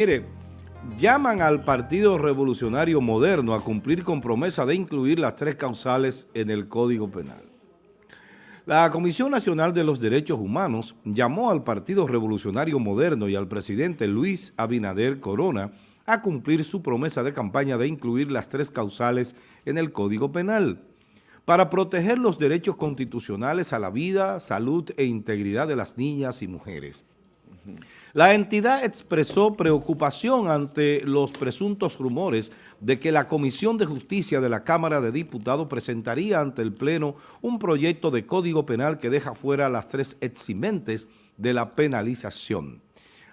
Mire, llaman al Partido Revolucionario Moderno a cumplir con promesa de incluir las tres causales en el Código Penal. La Comisión Nacional de los Derechos Humanos llamó al Partido Revolucionario Moderno y al presidente Luis Abinader Corona a cumplir su promesa de campaña de incluir las tres causales en el Código Penal para proteger los derechos constitucionales a la vida, salud e integridad de las niñas y mujeres. La entidad expresó preocupación ante los presuntos rumores de que la Comisión de Justicia de la Cámara de Diputados presentaría ante el Pleno un proyecto de Código Penal que deja fuera las tres eximentes de la penalización.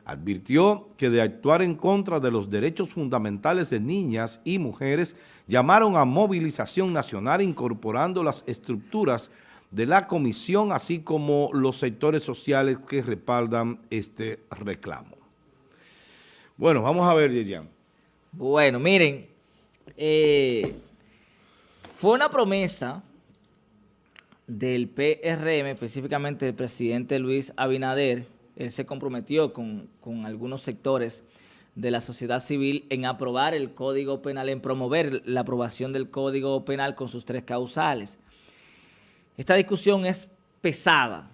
Advirtió que de actuar en contra de los derechos fundamentales de niñas y mujeres, llamaron a movilización nacional incorporando las estructuras de la comisión, así como los sectores sociales que respaldan este reclamo. Bueno, vamos a ver, Yerian. Bueno, miren, eh, fue una promesa del PRM, específicamente del presidente Luis Abinader, él se comprometió con, con algunos sectores de la sociedad civil en aprobar el Código Penal, en promover la aprobación del Código Penal con sus tres causales. Esta discusión es pesada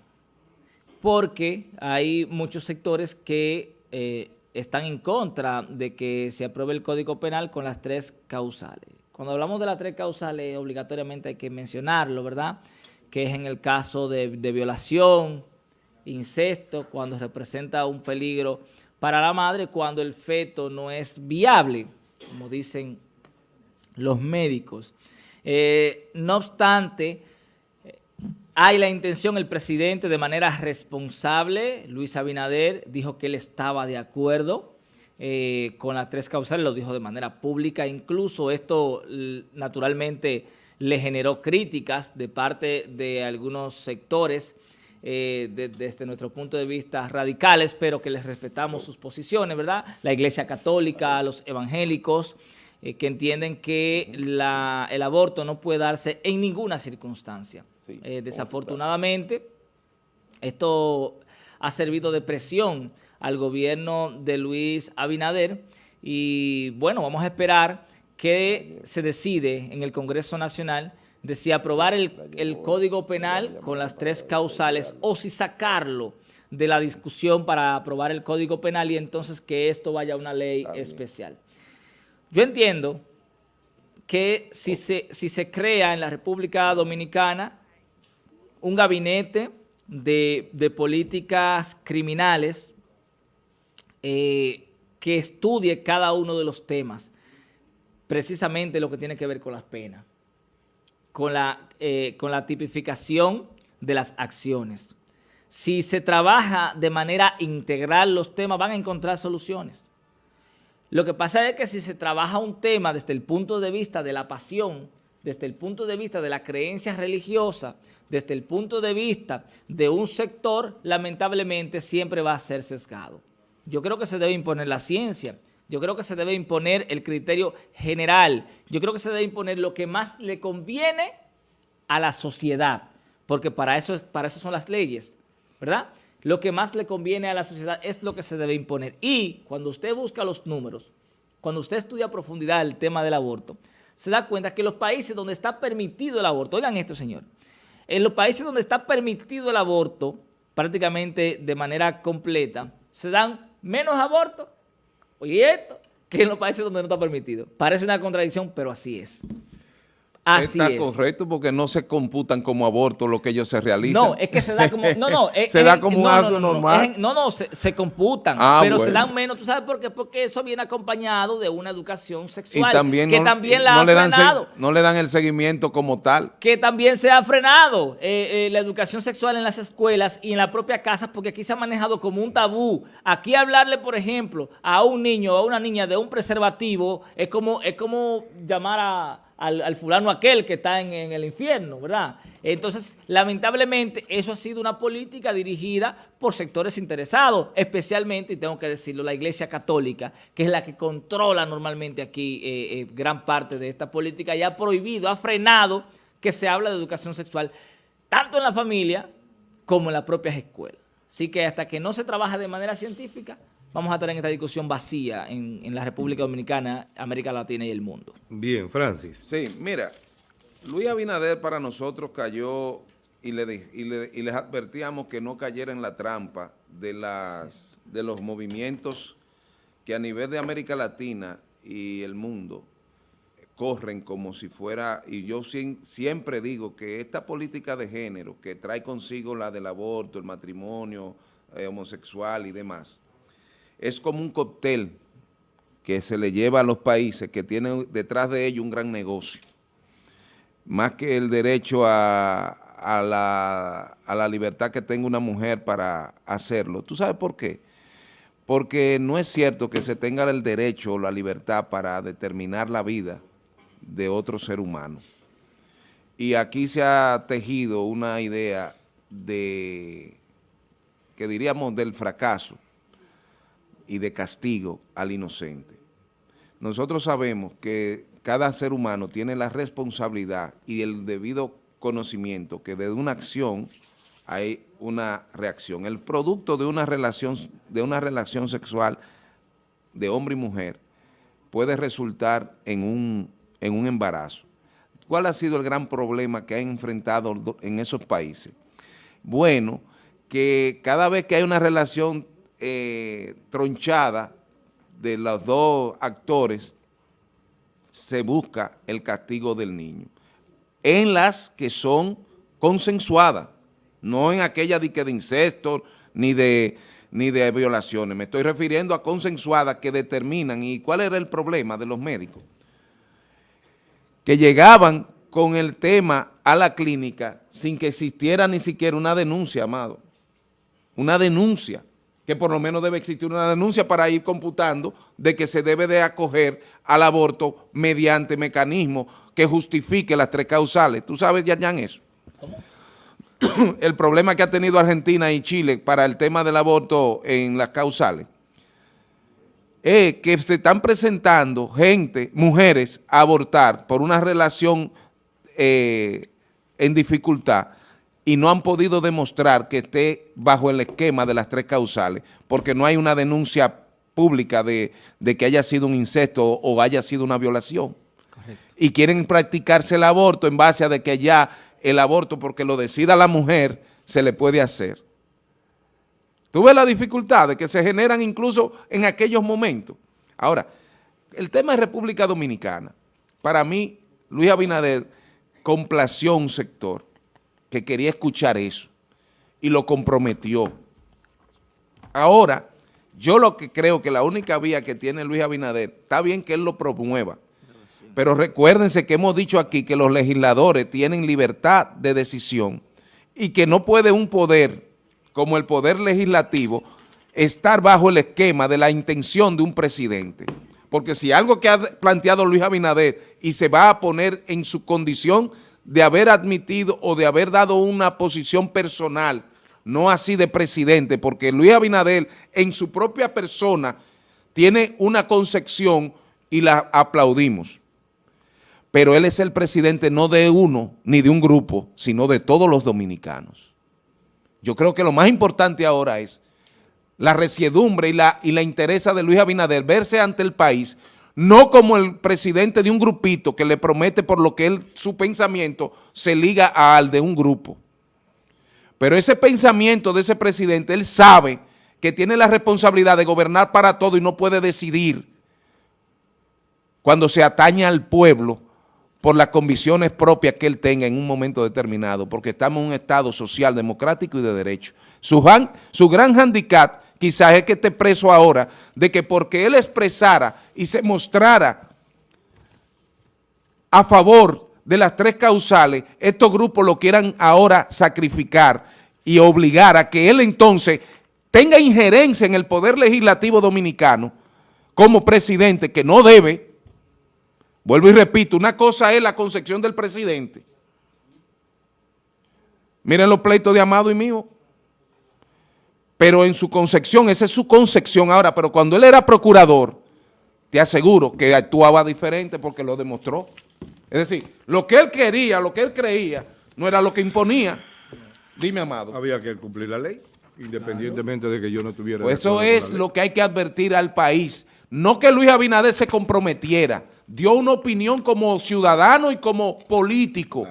porque hay muchos sectores que eh, están en contra de que se apruebe el Código Penal con las tres causales. Cuando hablamos de las tres causales, obligatoriamente hay que mencionarlo, ¿verdad? Que es en el caso de, violación, incesto, cuando representa un peligro para la madre, cuando el feto no es viable, como dicen los médicos. Eh, no obstante, hay la intención, el presidente de manera responsable, Luis Abinader, dijo que él estaba de acuerdo eh, con las tres causales, lo dijo de manera pública, incluso esto naturalmente le generó críticas de parte de algunos sectores eh, desde nuestro punto de vista radicales, pero que les respetamos sus posiciones, ¿verdad? La Iglesia Católica, los evangélicos, eh, que entienden que el aborto no puede darse en ninguna circunstancia. Eh, desafortunadamente, esto ha servido de presión al gobierno de Luis Abinader y bueno, vamos a esperar que se decide en el Congreso Nacional de si aprobar el, el Código Penal con las tres causales o si sacarlo de la discusión para aprobar el Código Penal y entonces que esto vaya a una ley especial. Yo entiendo que si se, si se crea en la República Dominicana un gabinete de, políticas criminales eh, que estudie cada uno de los temas, precisamente lo que tiene que ver con las penas, eh, con la tipificación de las acciones. Si se trabaja de manera integral los temas, van a encontrar soluciones. Lo que pasa es que si se trabaja un tema desde el punto de vista de la pasión, desde el punto de vista de la creencia religiosa, desde el punto de vista de un sector, lamentablemente siempre va a ser sesgado. Yo creo que se debe imponer la ciencia, yo creo que se debe imponer el criterio general, yo creo que se debe imponer lo que más le conviene a la sociedad, porque para eso, para eso son las leyes, ¿verdad? Lo que más le conviene a la sociedad es lo que se debe imponer. Y cuando usted busca los números, cuando usted estudia a profundidad el tema del aborto, se da cuenta que los países donde está permitido el aborto, oigan esto, señor, en los países donde está permitido el aborto, prácticamente de manera completa, se dan menos abortos, oye esto, que en los países donde no está permitido. Parece una contradicción, pero así es. Así Está correcto porque no se computan como aborto lo que ellos se realizan. No, es que se da como... No, no. se da como un acto normal. no, no, se, computan, ah, pero se dan menos. ¿Tú sabes por qué? Porque eso viene acompañado de una educación sexual también que también la ha le frenado. no le dan el seguimiento como tal. Que también se ha frenado eh, eh, la educación sexual en las escuelas y en la propia casa porque aquí se ha manejado como un tabú. Aquí hablarle, por ejemplo, a un niño o a una niña de un preservativo es como, es como llamar a al, fulano aquel que está en, el infierno, ¿verdad? Entonces, lamentablemente, eso ha sido una política dirigida por sectores interesados, especialmente, y tengo que decirlo, la Iglesia Católica, que es la que controla normalmente aquí eh, eh, gran parte de esta política y ha prohibido, ha frenado que se habla de educación sexual, tanto en la familia como en las propias escuelas. Así que hasta que no se trabaja de manera científica, vamos a estar en esta discusión vacía en, en la República Dominicana, América Latina y el mundo. Bien, Francis. Sí, mira, Luis Abinader para nosotros cayó y, le, y, les advertíamos que no cayera en la trampa de, las, de los movimientos que a nivel de América Latina y el mundo corren como si fuera, y yo siempre digo que esta política de género que trae consigo la del aborto, el matrimonio eh, homosexual y demás, es como un cóctel que se le lleva a los países que tienen detrás de ello un gran negocio. Más que el derecho a, la, a la libertad que tenga una mujer para hacerlo. ¿Tú sabes por qué? Porque no es cierto que se tenga el derecho o la libertad para determinar la vida de otro ser humano. Y aquí se ha tejido una idea de, que diríamos del fracaso y de castigo al inocente. Nosotros sabemos que cada ser humano tiene la responsabilidad y el debido conocimiento que de una acción hay una reacción. El producto de una relación, de una relación sexual de hombre y mujer puede resultar en un, en un embarazo. ¿Cuál ha sido el gran problema que han enfrentado en esos países? Bueno, que cada vez que hay una relación eh, tronchada de los dos actores, se busca el castigo del niño. En las que son consensuadas, no en aquella de, de incesto ni de, ni de violaciones. Me estoy refiriendo a consensuadas que determinan. ¿Y cuál era el problema de los médicos? Que llegaban con el tema a la clínica sin que existiera ni siquiera una denuncia, amado. Una denuncia que por lo menos debe existir una denuncia para ir computando de que se debe de acoger al aborto mediante mecanismos que justifique las tres causales. ¿Tú sabes, Yarjan, eso? El problema que ha tenido Argentina y Chile para el tema del aborto en las causales es que se están presentando gente, mujeres, a abortar por una relación eh, en dificultad y no han podido demostrar que esté bajo el esquema de las tres causales, porque no hay una denuncia pública de, que haya sido un incesto o haya sido una violación. Y quieren practicarse el aborto en base a de que ya el aborto, porque lo decida la mujer, se le puede hacer. Tú ves las dificultades que se generan incluso en aquellos momentos. Ahora, el tema de República Dominicana, para mí, Luis Abinader complació un sector que quería escuchar eso y lo comprometió. Ahora, yo lo que creo que la única vía que tiene Luis Abinader, está bien que él lo promueva, pero recuérdense que hemos dicho aquí que los legisladores tienen libertad de decisión y que no puede un poder como el poder legislativo estar bajo el esquema de la intención de un presidente. Porque si algo que ha planteado Luis Abinader y se va a poner en su condición de haber admitido o de haber dado una posición personal, no así de presidente, porque Luis Abinader en su propia persona tiene una concepción y la aplaudimos. Pero él es el presidente no de uno ni de un grupo, sino de todos los dominicanos. Yo creo que lo más importante ahora es la resiedumbre y la, y la de Luis Abinader verse ante el país no como el presidente de un grupito que le promete por lo que él, su pensamiento se liga al de un grupo. Pero ese pensamiento de ese presidente, él sabe que tiene la responsabilidad de gobernar para todo y no puede decidir cuando se atañe al pueblo por las convicciones propias que él tenga en un momento determinado, porque estamos en un Estado social, democrático y de derecho. Su, su gran handicap quizás es que esté preso ahora, de que porque él expresara y se mostrara a favor de las tres causales, estos grupos lo quieran ahora sacrificar y obligar a que él entonces tenga injerencia en el poder legislativo dominicano como presidente, que no debe, vuelvo y repito, una cosa es la concepción del presidente. Miren los pleitos de Amado y mío pero en su concepción, esa es su concepción ahora, pero cuando él era procurador, te aseguro que actuaba diferente porque lo demostró. Es decir, lo que él quería, lo que él creía, no era lo que imponía. Dime, Amado. Había que cumplir la ley. Independientemente de que yo no estuviera... Pues eso es lo que hay que advertir al país. No que Luis Abinader se comprometiera, dio una opinión como ciudadano y como político.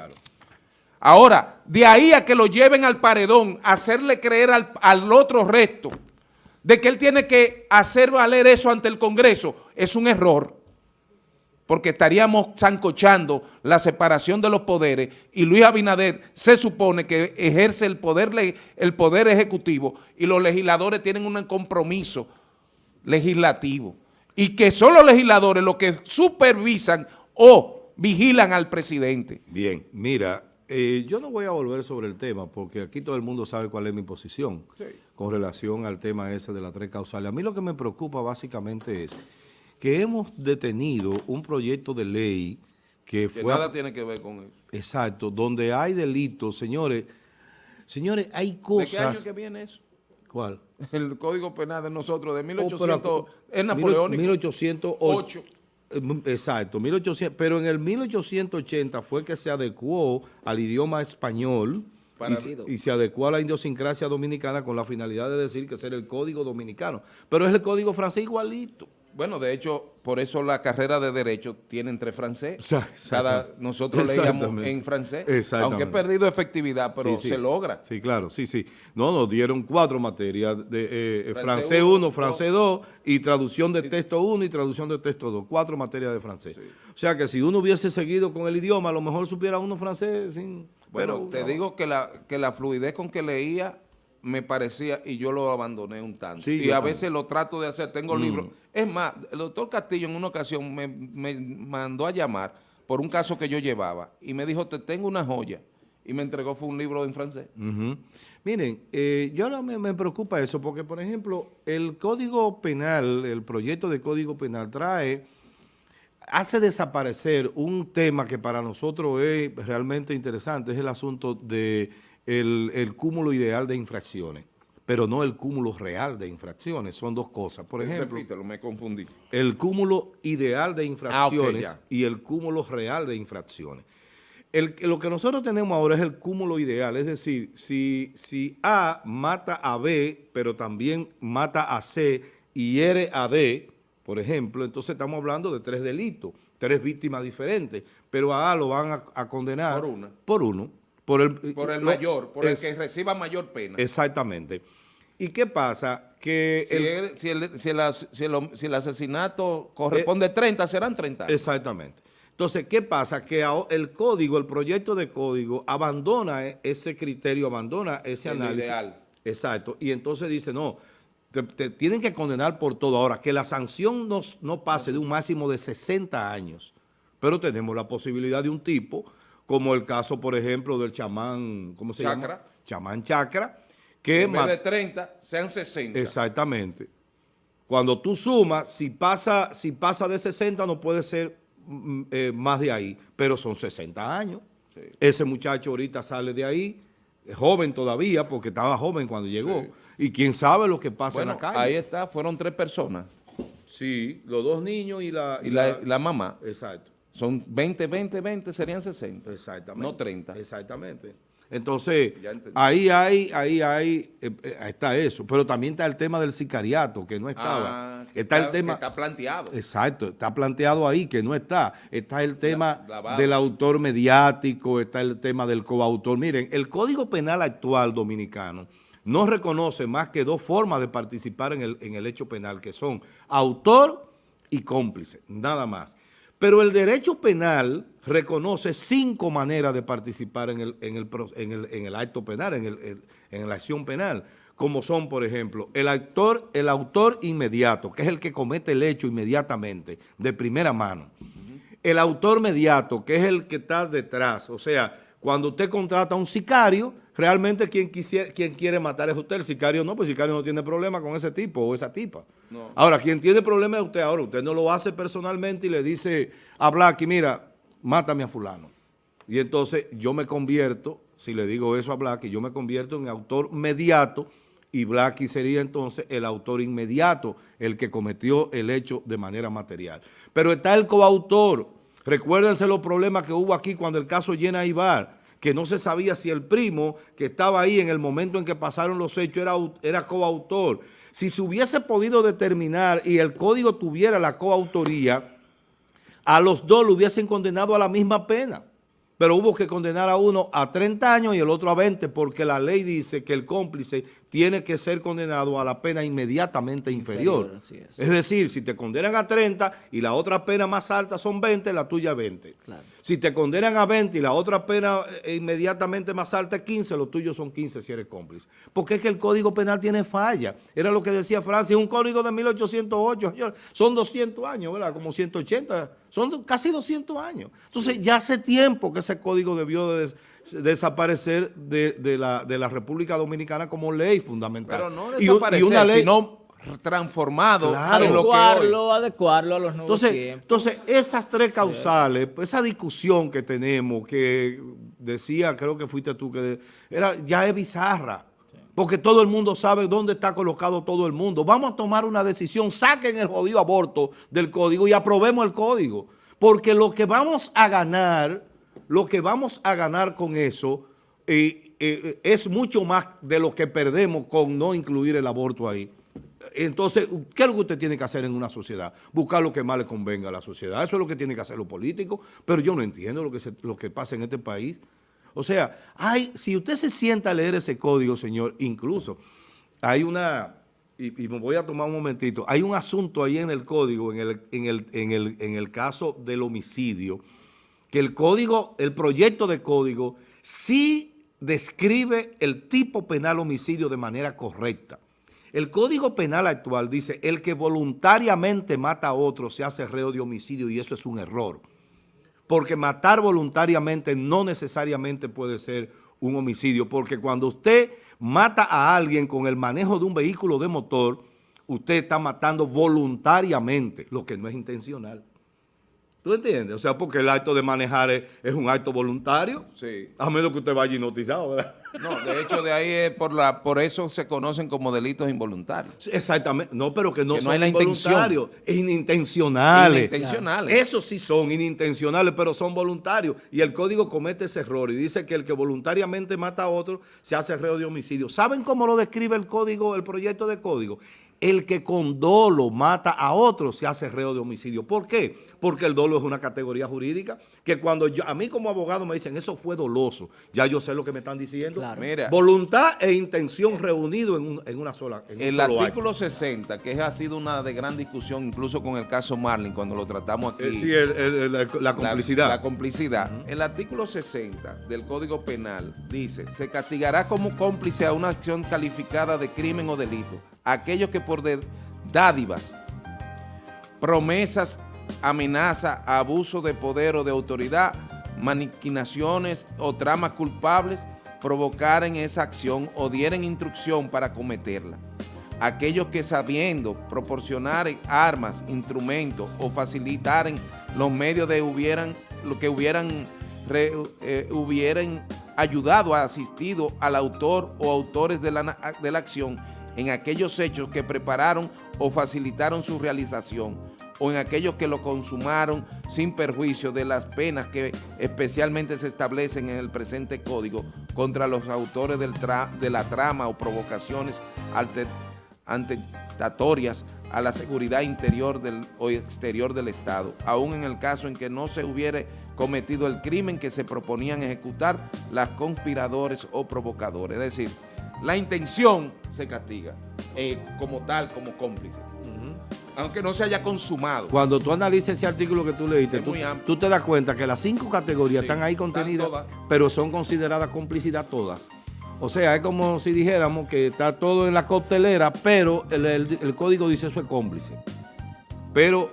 Ahora, de ahí a que lo lleven al paredón, hacerle creer al, al otro resto de que él tiene que hacer valer eso ante el Congreso, es un error porque estaríamos zancochando la separación de los poderes y Luis Abinader se supone que ejerce el poder, el poder ejecutivo y los legisladores tienen un compromiso legislativo y que son los legisladores los que supervisan o vigilan al presidente. Bien, mira, eh, yo no voy a volver sobre el tema porque aquí todo el mundo sabe cuál es mi posición con relación al tema ese de las tres causales. A mí lo que me preocupa básicamente es que hemos detenido un proyecto de ley que, fue... nada tiene que ver con eso. Exacto, donde hay delitos, señores, señores, hay cosas... ¿De qué año que viene eso? ¿Cuál? El Código Penal de nosotros, de 1800, es napoleónico. 1808. Eh, exacto, 1800, pero en el 1880 fue que se adecuó al idioma español y, y, se adecuó a la idiosincrasia dominicana con la finalidad de decir que es el código dominicano. Pero es el código francés igualito. Bueno, de hecho, por eso la carrera de Derecho tiene entre francés. Cada, nosotros leíamos en francés, aunque he perdido efectividad, pero se logra. Sí, claro, sí, sí. No, nos dieron cuatro materias, de eh, eh, francés 1, francés 2, y traducción de texto 1 y traducción de texto 2, cuatro materias de francés. O sea que si uno hubiese seguido con el idioma, a lo mejor supiera uno francés sin... Bueno, te digo que la, que la fluidez con que leía me parecía y yo lo abandoné un tanto. y a veces lo trato de hacer, tengo mm. libros. Es más, el doctor Castillo en una ocasión me, mandó a llamar por un caso que yo llevaba y me dijo, te tengo una joya. Y me entregó fue un libro en francés. Miren, eh, yo ahora me, me, preocupa eso porque, por ejemplo, el Código Penal, el proyecto de Código Penal trae, hace desaparecer un tema que para nosotros es realmente interesante, es el asunto de el, cúmulo ideal de infracciones, pero no el cúmulo real de infracciones. Son dos cosas. Por ejemplo, Repítelo, me confundí. El cúmulo ideal de ah, infracciones y el cúmulo real de infracciones. El, lo que nosotros tenemos ahora es el cúmulo ideal, es decir, si, si A mata a B, pero también mata a C y hiere a D, por ejemplo, entonces estamos hablando de tres delitos, tres víctimas diferentes, pero a A lo van a, a condenar por, una. por uno. Por el, por el mayor, por el que reciba mayor pena. Exactamente. ¿Y qué pasa? Que si el, si, el, si, si, el, asesinato corresponde a 30, serán 30. Exactamente. Entonces, ¿qué pasa? Que el código, el proyecto de código, abandona e, ese criterio, abandona ese análisis. Ideal. Exacto. Y entonces dice, no, te, tienen que condenar por todo. Ahora, que la sanción no, no pase de un máximo de 60 años, pero tenemos la posibilidad de un tipo como el caso, por ejemplo, del chamán, ¿cómo se llama? Chamán Chacra. Que en vez de 30, sean 60. Exactamente. Cuando tú sumas, si pasa, si pasa de 60 no puede ser mm, eh, más de ahí, pero son 60 años. Ese muchacho ahorita sale de ahí, joven todavía, porque estaba joven cuando llegó. Y quién sabe lo que pasa en la calle. ahí está, fueron tres personas. Sí, los dos niños y la... y la mamá. Exacto. Son 20, 20, 20, serían 60. Exactamente. No 30. Exactamente. Entonces, ahí hay, ahí hay, eh, eh, está eso. Pero también está el tema del sicariato, que no estaba. Ah, está, el tema. está planteado. Exacto, está planteado ahí, que no está. Está el tema del autor mediático, está el tema del coautor. Miren, el Código Penal actual dominicano no reconoce más que dos formas de participar en el, en el hecho penal, que son autor y cómplice, nada más. Pero el derecho penal reconoce cinco maneras de participar en el, en el, en el, acto penal, en, el, en la acción penal, como son, por ejemplo, el autor, el autor inmediato, que es el que comete el hecho inmediatamente, de primera mano. El autor mediato, que es el que está detrás, o sea, cuando usted contrata a un sicario, realmente quien, quisiera, quien quiere matar es usted, el sicario no, pues el sicario no tiene problema con ese tipo o esa tipa. Ahora, quien tiene problema es usted, ahora usted no lo hace personalmente y le dice a Blacky, mira, mátame a fulano. Y entonces yo me convierto, si le digo eso a Blacky, yo me convierto en autor mediato y Blacky sería entonces el autor inmediato, el que cometió el hecho de manera material. Pero está el coautor, Recuérdense los problemas que hubo aquí cuando el caso Llena Ibar, que no se sabía si el primo que estaba ahí en el momento en que pasaron los hechos era, era coautor. Si se hubiese podido determinar y el código tuviera la coautoría, a los dos lo hubiesen condenado a la misma pena pero hubo que condenar a uno a 30 años y el otro a 20 porque la ley dice que el cómplice tiene que ser condenado a la pena inmediatamente inferior. es. decir, si te condenan a 30 y la otra pena más alta son 20, la tuya 20. Si te condenan a 20 y la otra pena eh, inmediatamente más alta es 15, los tuyos son 15 si eres cómplice. Porque es que el Código Penal tiene falla. Era lo que decía Francia, un código de 1808, son 200 años, ¿verdad? Como 180 son casi 200 años. Entonces ya hace tiempo que ese código debió de desaparecer de, la, República Dominicana como ley fundamental. Pero no desaparecer, una ley, sino transformado adecuarlo, adecuarlo a los nuevos entonces, Entonces, esas tres causales, esa discusión que tenemos, que decía, creo que fuiste tú, que era ya es bizarra porque todo el mundo sabe dónde está colocado todo el mundo. Vamos a tomar una decisión, saquen el jodido aborto del código y aprobemos el código. Porque lo que vamos a ganar, lo que vamos a ganar con eso eh, eh, es mucho más de lo que perdemos con no incluir el aborto ahí. Entonces, ¿qué es lo que usted tiene que hacer en una sociedad? Buscar lo que más le convenga a la sociedad. Eso es lo que tiene que hacer los políticos. Pero yo no entiendo lo que, lo que pasa en este país. O sea, hay, si usted se sienta a leer ese código, señor, incluso hay una, y, me voy a tomar un momentito, hay un asunto ahí en el código, en el, en el, en el, en el caso del homicidio, que el código, el proyecto de código, sí describe el tipo penal homicidio de manera correcta. El Código Penal actual dice, el que voluntariamente mata a otro se hace reo de homicidio y eso es un error porque matar voluntariamente no necesariamente puede ser un homicidio, porque cuando usted mata a alguien con el manejo de un vehículo de motor, usted está matando voluntariamente, lo que no es intencional. ¿Tú entiendes? O sea, porque el acto de manejar es, un acto voluntario. Sí. A menos que usted vaya hipnotizado, ¿verdad? No, de hecho, de ahí es por la por eso se conocen como delitos involuntarios. exactamente. No, pero que no son no involuntarios. Inintencionales. Inintencionales. Esos sí son inintencionales, pero son voluntarios. Y el código comete ese error y dice que el que voluntariamente mata a otro se hace reo de homicidio. ¿Saben cómo lo describe el código, el proyecto de código? El que con dolo mata a otro se hace reo de homicidio. ¿Por qué? Porque el dolo es una categoría jurídica que cuando yo, a mí como abogado me dicen eso fue doloso, ya yo sé lo que me están diciendo. Voluntad e intención reunido en, una sola. En el artículo 60, que ha sido una de gran discusión incluso con el caso Marlin cuando lo tratamos aquí. Eh, sí, la complicidad. La, complicidad. El artículo 60 del Código Penal dice, se castigará como cómplice a una acción calificada de crimen o delito aquellos que por dádivas, promesas, amenaza, abuso de poder o de autoridad, maniquinaciones o tramas culpables provocaren esa acción o dieren instrucción para cometerla. Aquellos que sabiendo proporcionar armas, instrumentos o facilitaren los medios de hubieran, lo que hubieran, eh, hubieran ayudado, asistido al autor o autores de la, de la acción en aquellos hechos que prepararon o facilitaron su realización o en aquellos que lo consumaron sin perjuicio de las penas que especialmente se establecen en el presente código contra los autores del de la trama o provocaciones atentatorias a la seguridad interior del, o exterior del Estado, aun en el caso en que no se hubiere cometido el crimen que se proponían ejecutar las conspiradores o provocadores. Es decir, la intención se castiga eh, como tal, como cómplice. Aunque no se haya consumado. Cuando tú analices ese artículo que tú leíste, tú, te das cuenta que las cinco categorías están ahí contenidas, pero son consideradas complicidad todas. O sea, es como si dijéramos que está todo en la coctelera, pero el, el código dice eso es cómplice. Pero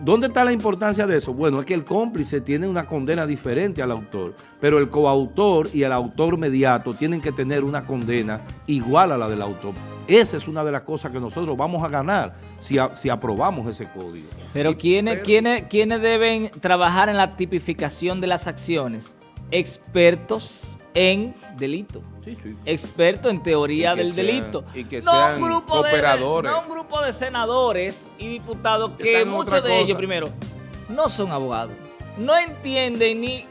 ¿Dónde está la importancia de eso? Bueno, es que el cómplice tiene una condena diferente al autor, pero el coautor y el autor mediato tienen que tener una condena igual a la del autor. Esa es una de las cosas que nosotros vamos a ganar si, si aprobamos ese código. Pero, ¿quiénes, ¿quiénes, ¿quiénes deben trabajar en la tipificación de las acciones? Expertos en delito. Sí, sí. Experto en teoría del delito. Y que sean no un grupo operadores. De, no un grupo de senadores y diputados que, muchos de ellos, primero, no son abogados. No entienden ni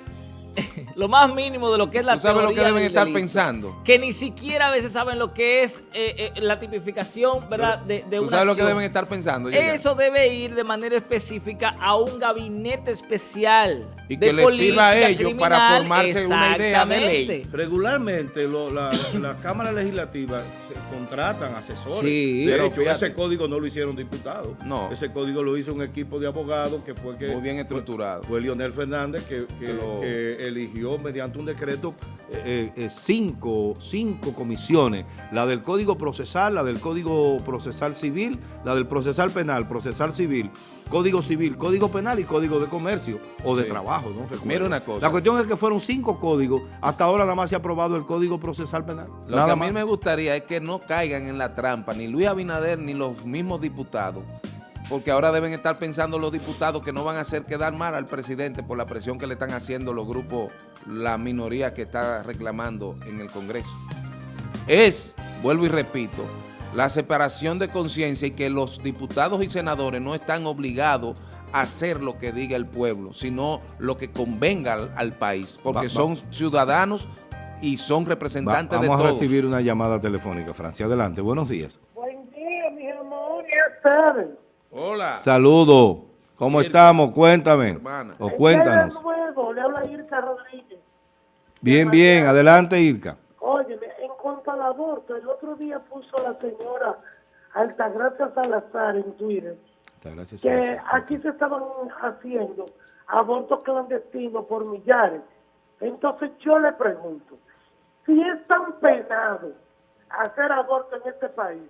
lo más mínimo de lo que es la ¿Tú sabes lo que deben estar delito, pensando? Que ni siquiera a veces saben lo que es eh, eh, la tipificación, ¿verdad? De, de ¿Tú una sabes lo que deben estar pensando? Eso debe ir de manera específica a un gabinete especial. Y de que les sirva a política ellos para criminal. formarse una idea de ley. Regularmente lo- la, la Cámara Legislativa se contratan asesores. Sí. de Pero hecho, fíjate. ese código no lo hicieron diputados. No. Ese código lo hizo un equipo de abogados que fue que Muy bien estructurado. fue Leonel Fernández que, que- Que lo- que eligió mediante un decreto eh, eh, cinco, cinco comisiones, la del Código Procesal, la del Código Procesal Civil, la del Procesal Penal, Procesal Civil, Código Civil, Código Penal y Código de Comercio o de Sí. Trabajo, ¿no? Recuerdo. Mira una cosa. La cuestión es que fueron cinco códigos, hasta ahora nada más se ha aprobado el Código Procesal Penal. Lo nada que a mí más. me gustaría es que no caigan en la trampa ni Luis Abinader ni los mismos diputados, porque ahora deben estar pensando los diputados que no van a hacer quedar mal al presidente por la presión que le están haciendo los grupos, la minoría que está reclamando en el Congreso. Es, vuelvo y repito, la separación de conciencia y que los diputados y senadores no están obligados a hacer lo que diga el pueblo, sino lo que convenga al, al país, porque Va- va- son ciudadanos y son Va- representantes vamos de a todos. recibir una llamada telefónica, Francia. Adelante, buenos días. Buen día, mis amores. Tardes. Hola. Saludos. ¿Cómo Irka. estamos? Cuéntame. Hermana. O cuéntanos. Le habla Irka Rodríguez. Bien, bien. Adelante, Irka. Óyeme, en cuanto al aborto, el otro día puso la señora Altagracia Salazar en Twitter que aquí se estaban haciendo abortos clandestinos por millares. Entonces yo le pregunto, si es tan penado hacer aborto en este país,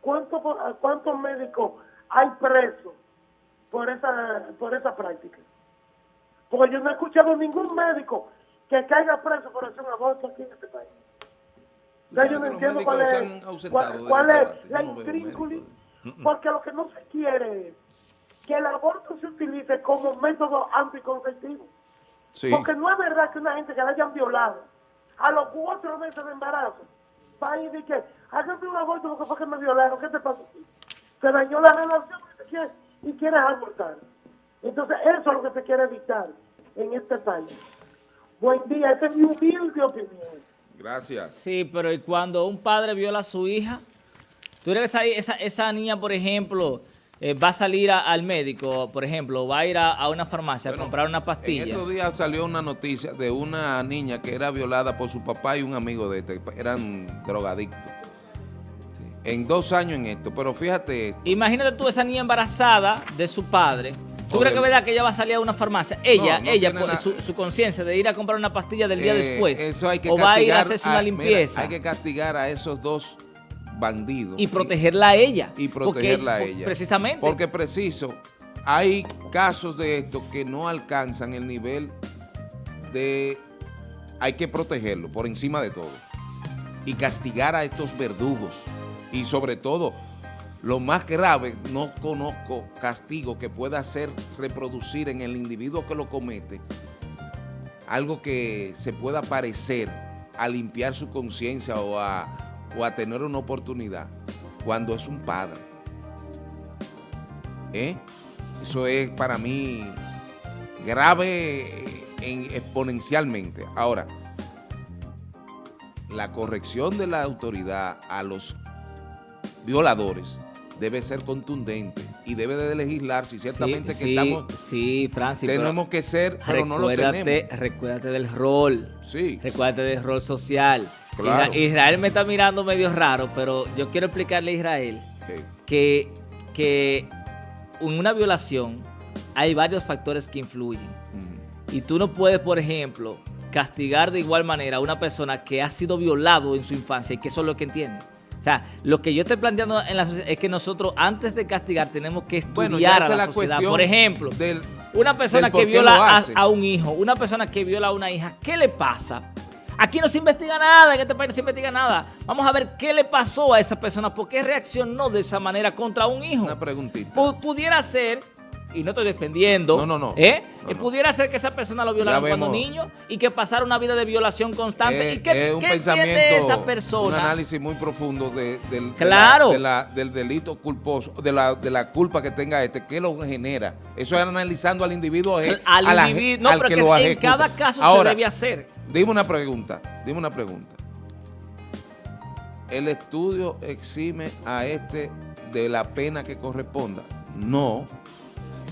¿cuántos cuántos médicos hay presos por esa por esa práctica? Porque yo no he escuchado ningún médico que caiga preso por hacer un aborto aquí en este país. Ya yo no entiendo cuál es, cuál, es la no veo intrínculis, médicos. porque lo que no se quiere es que el aborto se utilice como método anticonceptivo. Sí. Porque no es verdad que una gente que la hayan violado a los cuatro meses de embarazo va y dice que hágame un aborto porque fue que me violaron. ¿Qué te pasó? Se dañó la relación y, te quieres, y quieres abortar. Entonces eso es lo que se quiere evitar en este país. Buen día, esta es mi humilde opinión. Gracias. Sí, pero ¿y cuando un padre viola a su hija? ¿Tú crees que esa, esa, esa niña, por ejemplo, eh, va a salir a- al médico, por ejemplo, va a ir a, a una farmacia Bueno, a comprar una En pastilla? estos días salió una noticia de una niña que era violada por su papá y un amigo de este. Eran drogadictos. En dos años en esto. Pero fíjate, Imagínate tú esa niña embarazada de su padre. ¿Tú O crees que del- es verdad que ella va a salir a una farmacia? Ella, No, no ella, por la- su, su conciencia de ir a comprar una pastilla del día eh, después. Eso hay que o va a ir a castigar hacerse una mira, limpieza hay que castigar a esos dos bandidos. y protegerla a ella. y Porque- protegerla a ella. Precisamente. Porque preciso, hay casos de esto que no alcanzan el nivel de... Hay que protegerlo por encima de todo. Y castigar a estos verdugos. Y sobre todo, lo más grave, no conozco castigo que pueda hacer reproducir en el individuo que lo comete algo que se pueda parecer a limpiar su conciencia o a, o a tener una oportunidad cuando es un padre. ¿Eh? Eso es para mí grave en- exponencialmente. Ahora, la corrección de la autoridad a los violadores debe ser contundente y debe de legislar si ciertamente sí, que sí, estamos sí, Francis, tenemos que ser, pero no lo tenemos. recuérdate del rol. Sí. Recuérdate del rol social. Claro. Isra- Israel me está mirando medio raro, pero yo quiero explicarle a Israel que, que en una violación hay varios factores que influyen. Y tú no puedes, por ejemplo, castigar de igual manera a una persona que ha sido violado en su infancia y que eso es lo que entiende. O sea, lo que yo estoy planteando en la sociedad es que nosotros antes de castigar tenemos que estudiar Bueno, a la, sociedad. Por ejemplo, del, una persona que viola a, un hijo, una persona que viola a una hija, ¿qué le pasa? Aquí no se investiga nada, en este país no se investiga nada. Vamos a ver qué le pasó a esa persona, por qué reaccionó de esa manera contra un hijo. una preguntita. Pu- pudiera ser y no estoy defendiendo, No, no, no. ¿eh? No, Eh, no. pudiera ser que esa persona lo violaron cuando niño y que pasara una vida de violación constante. Es- ¿Y qué, es un qué pensamiento, entiende esa un persona? análisis muy profundo de, del, de Claro. la- de la- del delito culposo, de la, de la culpa que tenga este, ¿qué lo genera? Eso es analizando al individuo, eje- Al a la- individuo, no, al pero que que lo en ejecuta. cada caso Ahora, se debe hacer. Dime una pregunta, dime una pregunta. ¿El estudio exime a este de la pena que corresponda? No.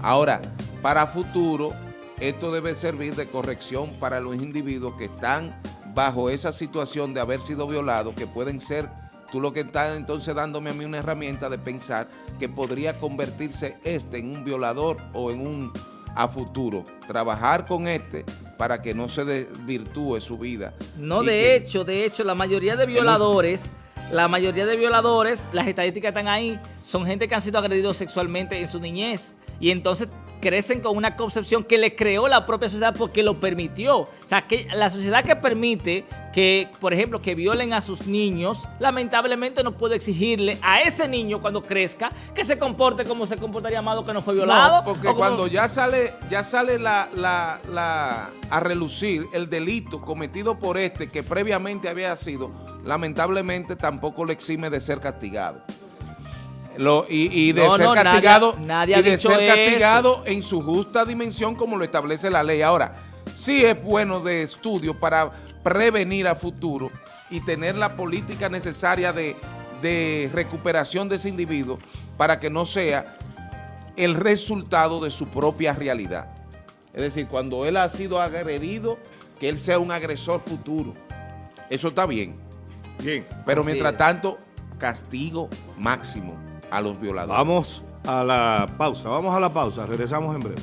Ahora, para futuro, esto debe servir de corrección para los individuos que están bajo esa situación de haber sido violados, que pueden ser, tú lo que estás entonces dándome a mí una herramienta de pensar que podría convertirse este en un violador o en un a futuro. Trabajar con este para que no se desvirtúe su vida. No, de que- hecho, de hecho, la mayoría de violadores, la mayoría de violadores, las estadísticas están ahí, son gente que han sido agredidos sexualmente en su niñez. Y entonces crecen con una concepción que le creó la propia sociedad porque lo permitió. O sea, que la sociedad que permite que, por ejemplo, que violen a sus niños, lamentablemente no puede exigirle a ese niño cuando crezca que se comporte como se comportaría Amado que no fue violado. No, porque como- cuando ya sale, ya sale la, la- la- a relucir el delito cometido por este que previamente había sido, lamentablemente tampoco le exime de ser castigado. Lo- y, y de No, ser no, castigado nadie y de dicho ser eso. castigado en su justa dimensión como lo establece la ley. Ahora, sí es bueno de estudio para prevenir a futuro y tener la política necesaria de, de recuperación de ese individuo para que no sea el resultado de su propia realidad. Es decir, cuando él ha sido agredido, que él sea un agresor futuro. Eso está bien. Bien. Pero Así mientras es. tanto, castigo máximo a los violadores. Vamos a la pausa, vamos a la pausa, regresamos en breve.